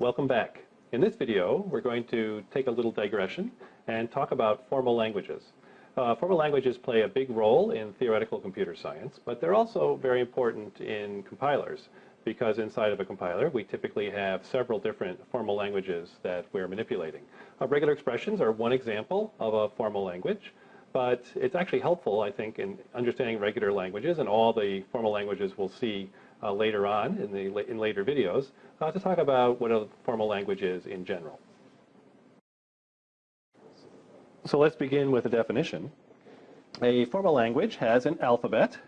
Welcome back. In this video, we're going to take a little digression and talk about formal languages. Uh, formal languages play a big role in theoretical computer science, but they're also very important in compilers because inside of a compiler, we typically have several different formal languages that we're manipulating. Uh, regular expressions are one example of a formal language, but it's actually helpful, I think, in understanding regular languages and all the formal languages we'll see uh, later on in, the, in later videos uh, to talk about what a formal language is in general. So let's begin with a definition. A formal language has an alphabet,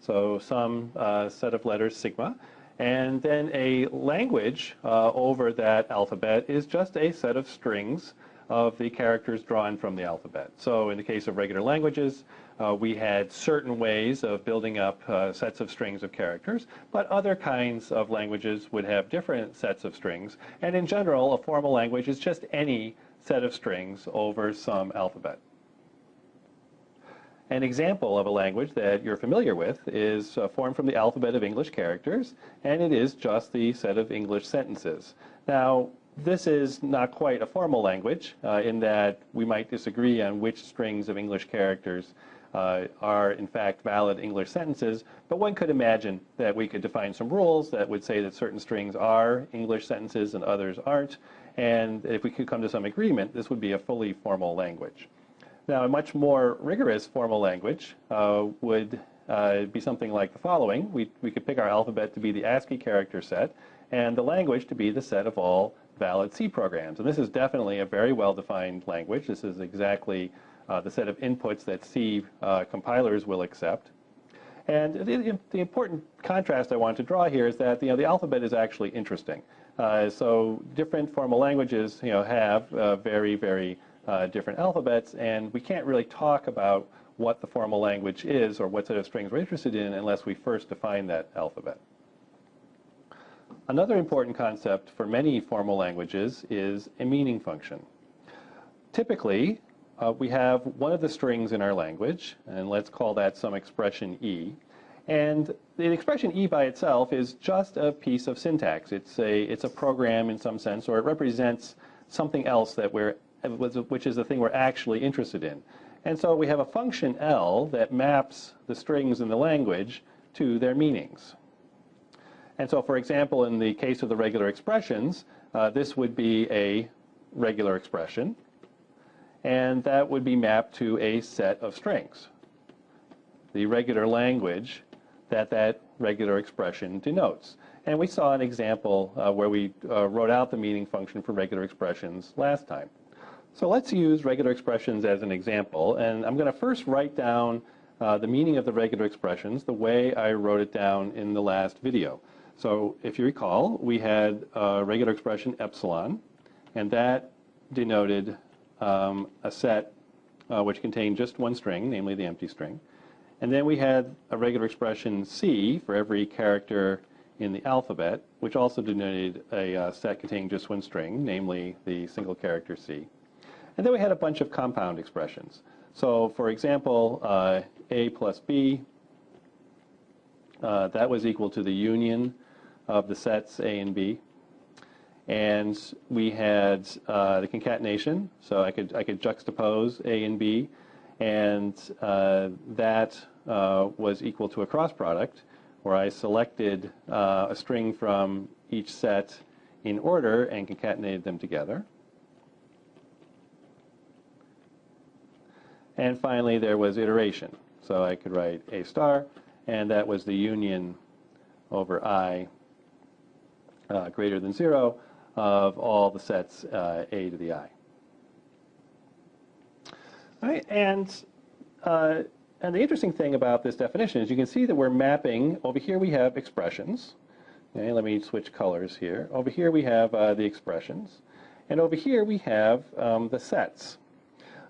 so some uh, set of letters sigma, and then a language uh, over that alphabet is just a set of strings of the characters drawn from the alphabet. So in the case of regular languages, uh, we had certain ways of building up uh, sets of strings of characters, but other kinds of languages would have different sets of strings. And in general, a formal language is just any set of strings over some alphabet. An example of a language that you're familiar with is uh, formed from the alphabet of English characters, and it is just the set of English sentences. Now, this is not quite a formal language uh, in that we might disagree on which strings of English characters uh, are in fact valid English sentences, but one could imagine that we could define some rules that would say that certain strings are English sentences and others aren't, and if we could come to some agreement, this would be a fully formal language. Now, a much more rigorous formal language uh, would uh, be something like the following. We, we could pick our alphabet to be the ASCII character set, and the language to be the set of all valid C programs. And this is definitely a very well-defined language. This is exactly uh, the set of inputs that C uh, compilers will accept. And the, the, important contrast I want to draw here is that you know, the alphabet is actually interesting. Uh, so different formal languages you know, have uh, very, very uh, different alphabets, and we can't really talk about what the formal language is or what set of strings we're interested in unless we first define that alphabet. Another important concept for many formal languages is a meaning function. Typically, uh, we have one of the strings in our language, and let's call that some expression E. And the expression E by itself is just a piece of syntax. It's a, it's a program in some sense, or it represents something else that we're, which is the thing we're actually interested in. And so we have a function L that maps the strings in the language to their meanings. And so, for example, in the case of the regular expressions, uh, this would be a regular expression and that would be mapped to a set of strings, the regular language that that regular expression denotes. And we saw an example uh, where we uh, wrote out the meaning function for regular expressions last time. So let's use regular expressions as an example, and I'm going to first write down uh, the meaning of the regular expressions the way I wrote it down in the last video. So if you recall, we had a regular expression epsilon, and that denoted um, a set uh, which contained just one string, namely the empty string. And then we had a regular expression C for every character in the alphabet, which also denoted a uh, set containing just one string, namely the single character C. And then we had a bunch of compound expressions. So for example, uh, A plus B, uh, that was equal to the union of the sets A and B. And we had uh, the concatenation, so I could, I could juxtapose A and B, and uh, that uh, was equal to a cross product, where I selected uh, a string from each set in order and concatenated them together. And finally, there was iteration. So I could write A star, and that was the union over I uh, greater than 0 of all the sets uh, a to the i. All right, and, uh, and the interesting thing about this definition is you can see that we're mapping, over here we have expressions. Okay, let me switch colors here. Over here we have uh, the expressions. And over here we have um, the sets.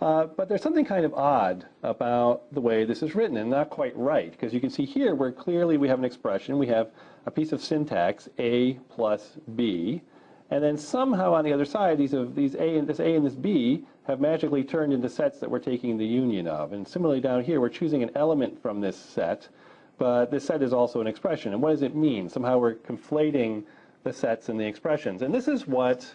Uh, but there's something kind of odd about the way this is written and not quite right because you can see here where clearly we have an expression, we have a piece of syntax, A plus B, and then somehow on the other side, these, of, these A and this A and this B have magically turned into sets that we're taking the union of. And similarly down here, we're choosing an element from this set, but this set is also an expression. And what does it mean? Somehow we're conflating the sets and the expressions. And this is what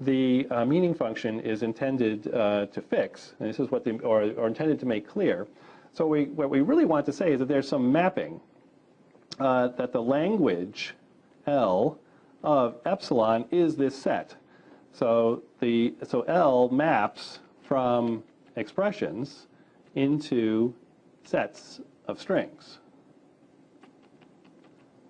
the uh, meaning function is intended uh, to fix. And this is what the, or, or intended to make clear. So we, what we really want to say is that there's some mapping uh, that the language L of epsilon is this set. So, the, so L maps from expressions into sets of strings.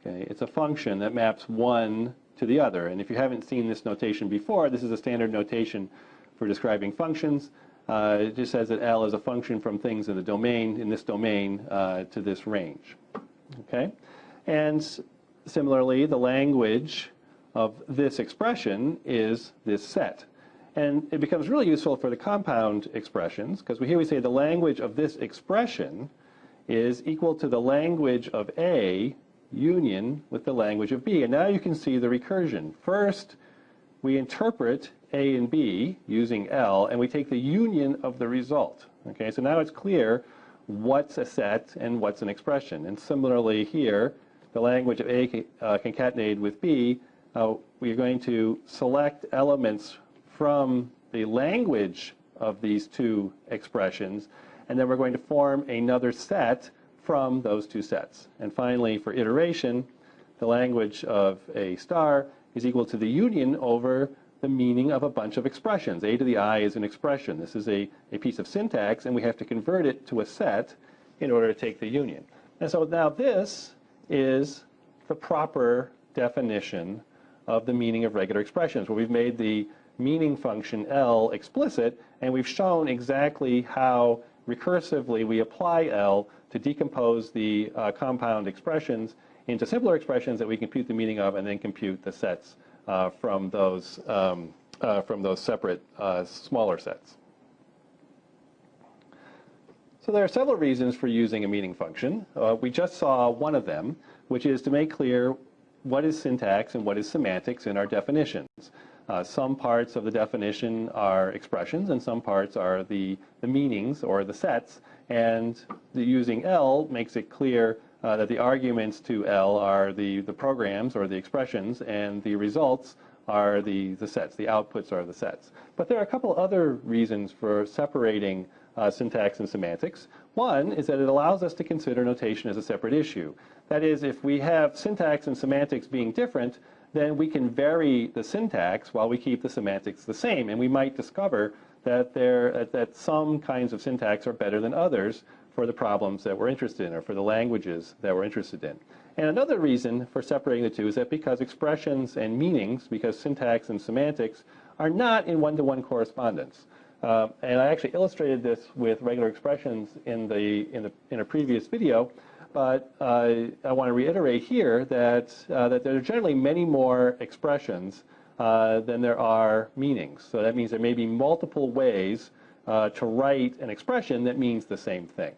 Okay, it's a function that maps one to the other. And if you haven't seen this notation before, this is a standard notation for describing functions. Uh, it just says that L is a function from things in the domain, in this domain, uh, to this range. Okay? And similarly, the language of this expression is this set. And it becomes really useful for the compound expressions, because here we say the language of this expression is equal to the language of A union with the language of B. And now you can see the recursion. First, we interpret A and B using L, and we take the union of the result. Okay, so now it's clear what's a set and what's an expression. And similarly here, the language of A uh, concatenated with B, uh, we're going to select elements from the language of these two expressions, and then we're going to form another set from those two sets. And finally, for iteration, the language of a star is equal to the union over the meaning of a bunch of expressions. A to the i is an expression. This is a, a piece of syntax, and we have to convert it to a set in order to take the union. And so now this is the proper definition of the meaning of regular expressions, where we've made the meaning function L explicit, and we've shown exactly how recursively we apply L to decompose the uh, compound expressions into simpler expressions that we compute the meaning of and then compute the sets from those um, uh, from those separate uh, smaller sets. So there are several reasons for using a meaning function. Uh, we just saw one of them, which is to make clear what is syntax and what is semantics in our definitions. Uh, some parts of the definition are expressions and some parts are the, the meanings or the sets. And the, using L makes it clear uh, that the arguments to L are the, the programs or the expressions and the results are the, the sets. The outputs are the sets. But there are a couple other reasons for separating uh, syntax and semantics. One is that it allows us to consider notation as a separate issue. That is, if we have syntax and semantics being different, then we can vary the syntax while we keep the semantics the same. And we might discover that, there, that some kinds of syntax are better than others for the problems that we're interested in or for the languages that we're interested in. And another reason for separating the two is that because expressions and meanings, because syntax and semantics, are not in one-to-one -one correspondence. Uh, and I actually illustrated this with regular expressions in, the, in, the, in a previous video. But uh, I want to reiterate here that, uh, that there are generally many more expressions uh, than there are meanings. So that means there may be multiple ways uh, to write an expression that means the same thing.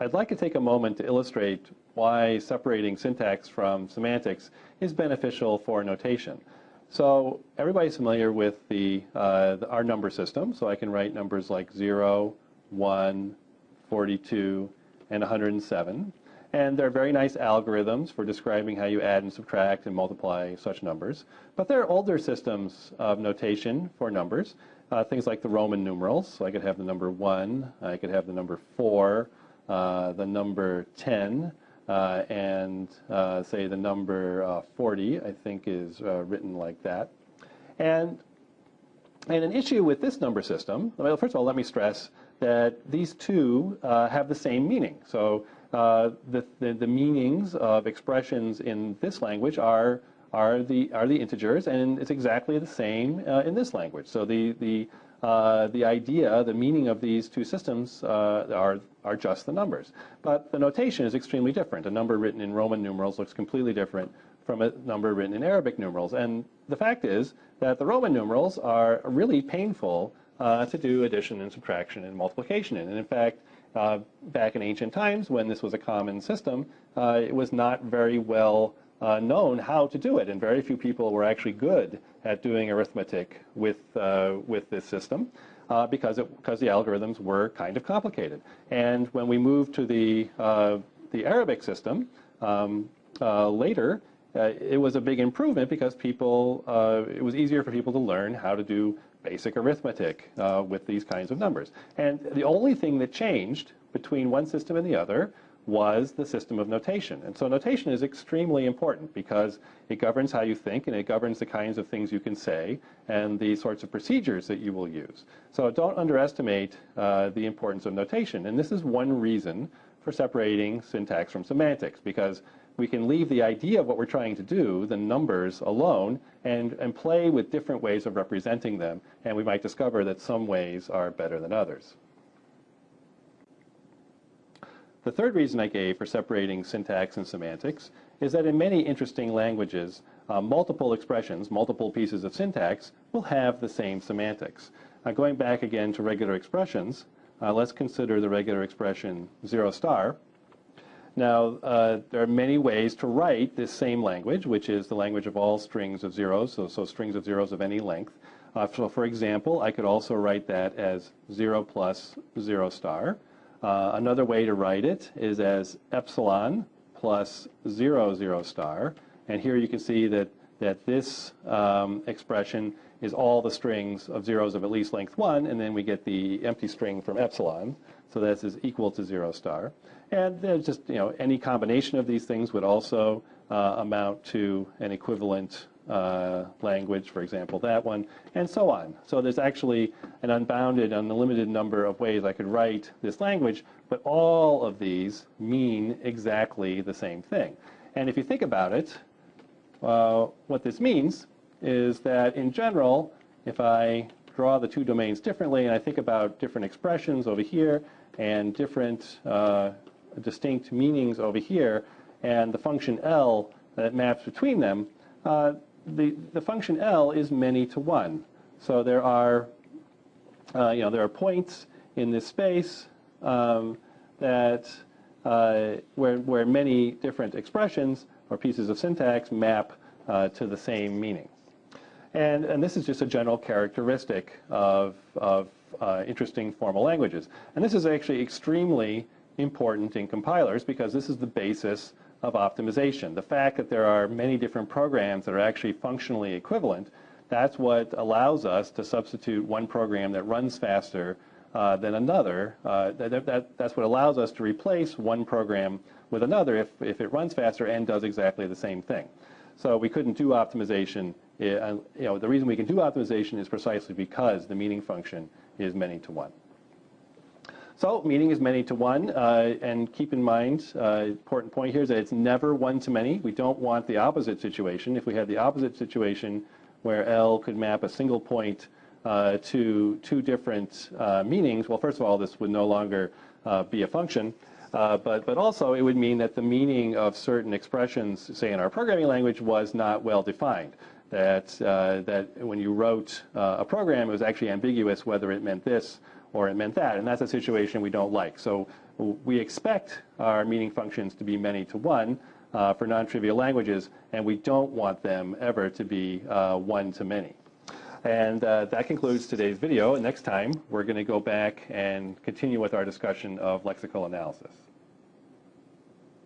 I'd like to take a moment to illustrate why separating syntax from semantics is beneficial for notation. So everybody's familiar with the, uh, the, our number system, so I can write numbers like 0, 1, 42, and 107. And there are very nice algorithms for describing how you add and subtract and multiply such numbers. But there are older systems of notation for numbers, uh, things like the Roman numerals. So I could have the number 1, I could have the number 4, uh, the number 10, uh, and uh, say the number uh, 40, I think is uh, written like that. And, and an issue with this number system, well, first of all, let me stress that these two uh, have the same meaning. So uh, the, the, the, meanings of expressions in this language are, are, the, are the integers, and it's exactly the same uh, in this language. So the, the, uh, the idea, the meaning of these two systems uh, are, are just the numbers. But the notation is extremely different. A number written in Roman numerals looks completely different from a number written in Arabic numerals. And the fact is that the Roman numerals are really painful uh, to do addition and subtraction and multiplication in. And in fact, uh, back in ancient times when this was a common system, uh, it was not very well uh, known how to do it, and very few people were actually good at doing arithmetic with, uh, with this system. Uh, because, it, because the algorithms were kind of complicated. And when we moved to the, the Arabic system um, later, uh, it was a big improvement because people, uh, it was easier for people to learn how to do basic arithmetic uh, with these kinds of numbers. And the only thing that changed between one system and the other was the system of notation. And so notation is extremely important because it governs how you think and it governs the kinds of things you can say and the sorts of procedures that you will use. So don't underestimate uh, the importance of notation. And this is one reason for separating syntax from semantics because we can leave the idea of what we're trying to do, the numbers, alone and, and play with different ways of representing them. And we might discover that some ways are better than others. The third reason I gave for separating syntax and semantics is that in many interesting languages, uh, multiple expressions, multiple pieces of syntax will have the same semantics. Now going back again to regular expressions, uh, let's consider the regular expression zero star. Now, uh, there are many ways to write this same language, which is the language of all strings of zeros, so, so strings of zeros of any length. Uh, so for example, I could also write that as 0 plus 0 star. Uh, another way to write it is as epsilon plus 0, 0 star. And here you can see that, that this um, expression is all the strings of zeros of at least length 1, and then we get the empty string from epsilon. So this is equal to 0 star. And just, you know, any combination of these things would also uh, amount to an equivalent uh, language, for example, that one, and so on. So there's actually an unbounded, unlimited number of ways I could write this language, but all of these mean exactly the same thing. And if you think about it, uh, what this means is that in general, if I draw the two domains differently and I think about different expressions over here and different uh, distinct meanings over here, and the function L that maps between them, uh, the, the function L is many to one. So there are, uh, you know, there are points in this space um, that uh, where, where many different expressions or pieces of syntax map uh, to the same meaning. And, and this is just a general characteristic of, of uh, interesting formal languages. And this is actually extremely important in compilers because this is the basis of optimization. The fact that there are many different programs that are actually functionally equivalent, that's what allows us to substitute one program that runs faster uh, than another. Uh, that, that, that's what allows us to replace one program with another if, if it runs faster and does exactly the same thing. So we couldn't do optimization. Uh, you know, the reason we can do optimization is precisely because the meaning function is many to one. So meaning is many to one, uh, and keep in mind, uh, important point here is that it's never one to many. We don't want the opposite situation. If we had the opposite situation where L could map a single point uh, to two different uh, meanings, well, first of all, this would no longer uh, be a function. Uh, but, but also it would mean that the meaning of certain expressions, say in our programming language, was not well defined. That, that when you wrote a program, it was actually ambiguous whether it meant this or it meant that. And that's a situation we don't like. So we expect our meaning functions to be many to one uh, for non-trivial languages, and we don't want them ever to be uh, one to many. And uh, that concludes today's video. Next time, we're going to go back and continue with our discussion of lexical analysis.